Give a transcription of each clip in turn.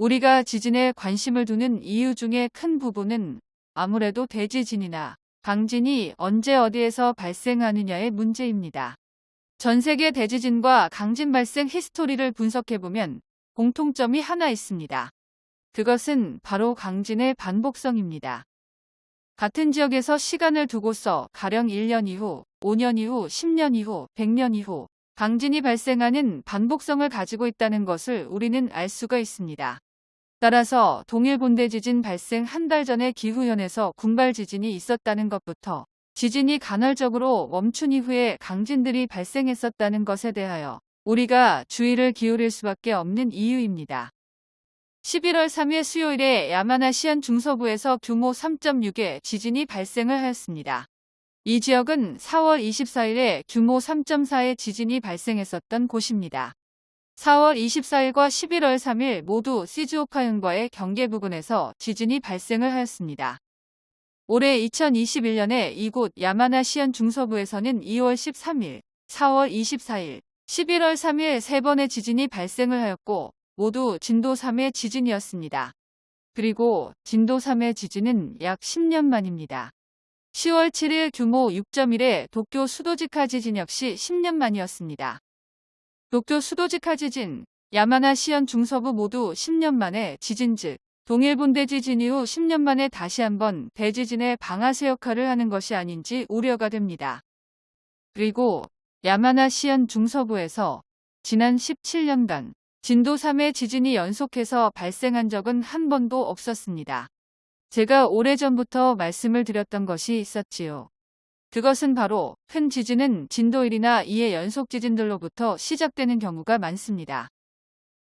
우리가 지진에 관심을 두는 이유 중에 큰 부분은 아무래도 대지진이나 강진이 언제 어디에서 발생하느냐의 문제입니다. 전 세계 대지진과 강진 발생 히스토리를 분석해보면 공통점이 하나 있습니다. 그것은 바로 강진의 반복성입니다. 같은 지역에서 시간을 두고서 가령 1년 이후, 5년 이후, 10년 이후, 100년 이후 강진이 발생하는 반복성을 가지고 있다는 것을 우리는 알 수가 있습니다. 따라서 동일 본대 지진 발생 한 달 전에 기후현에서 군발 지진이 있었다는 것부터 지진이 간헐적으로 멈춘 이후에 강진들이 발생했었다는 것에 대하여 우리가 주의를 기울일 수밖에 없는 이유입니다. 11월 3일 수요일에 야마나시현 중서부에서 규모 3.6의 지진이 발생을 하였습니다. 이 지역은 4월 24일에 규모 3.4의 지진이 발생했었던 곳입니다. 4월 24일과 11월 3일 모두 시즈오카현과의 경계 부근에서 지진이 발생을 하였습니다. 올해 2021년에 이곳 야마나시현 중서부에서는 2월 13일, 4월 24일, 11월 3일 세 번의 지진이 발생을 하였고 모두 진도 3의 지진이었습니다. 그리고 진도 3의 지진은 약 10년 만입니다. 10월 7일 규모 6.1의 도쿄 수도지카 지진 역시 10년 만이었습니다. 도쿄 수도지카 지진, 야마나 시현 중서부 모두 10년 만에 지진 즉 동일본대 지진 이후 10년 만에 다시 한번 대지진의 방아쇠 역할을 하는 것이 아닌지 우려가 됩니다. 그리고 야마나 시현 중서부에서 지난 17년간 진도 3의 지진이 연속해서 발생한 적은 한 번도 없었습니다. 제가 오래전부터 말씀을 드렸던 것이 있었지요. 그것은 바로 큰 지진은 진도 1이나 2의 연속 지진들로부터 시작되는 경우가 많습니다.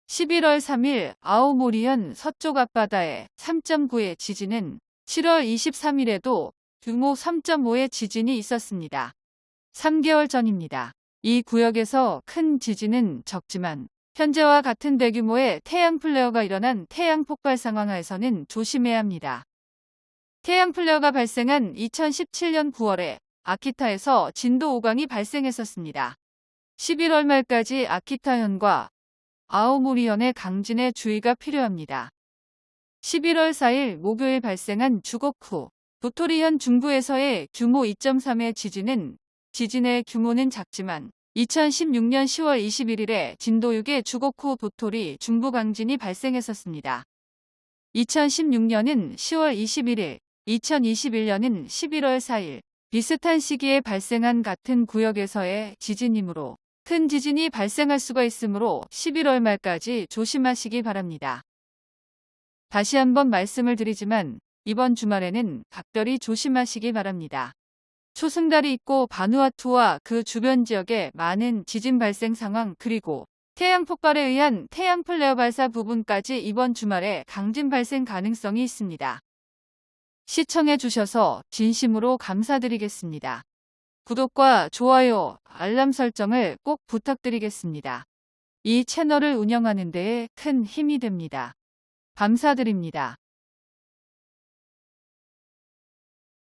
11월 3일 아오모리현 서쪽 앞바다의 3.9의 지진은 7월 23일에도 규모 3.5의 지진이 있었습니다. 3개월 전입니다. 이 구역에서 큰 지진은 적지만 현재와 같은 대규모의 태양 플레어가 일어난 태양 폭발 상황 하에서는 조심해야 합니다. 태양 플레어가 발생한 2017년 9월에 아키타에서 진도 5강이 발생했었습니다. 11월 말까지 아키타현과 아오모리현의 강진에 주의가 필요합니다. 11월 4일 목요일 발생한 주곡후 도토리현 중부에서의 규모 2.3의 지진은 지진의 규모는 작지만 2016년 10월 21일에 진도 6의 주곡후 도토리 중부 강진이 발생했었습니다. 2016년은 10월 21일, 2021년은 11월 4일 비슷한 시기에 발생한 같은 구역에서의 지진이므로 큰 지진이 발생할 수가 있으므로 11월 말까지 조심하시기 바랍니다. 다시 한번 말씀을 드리지만 이번 주말에는 각별히 조심하시기 바랍니다. 초승달이 있고 바누아투와 그 주변 지역에 많은 지진 발생 상황 그리고 태양 폭발에 의한 태양 플레어 발사 부분까지 이번 주말에 강진 발생 가능성이 있습니다. 시청해 주셔서 진심으로 감사드리겠습니다. 구독과 좋아요, 알람 설정을 꼭 부탁드리겠습니다. 이 채널을 운영하는 데에 큰 힘이 됩니다. 감사드립니다.